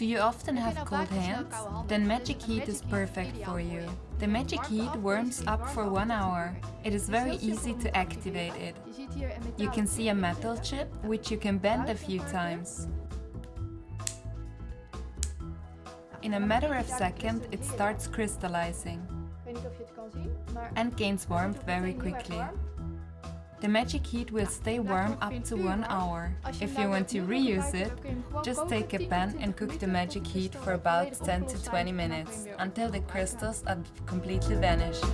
Do you often have cold hands? Then Magic Heat is perfect for you. The Magic Heat warms up for one hour. It is very easy to activate it. You can see a metal chip, which you can bend a few times. In a matter of seconds, it starts crystallizing and gains warmth very quickly. The Magic Heat will stay warm up to one hour. If you want to reuse it, just take a pan and cook the Magic Heat for about 10 to 20 minutes, until the crystals are completely vanished.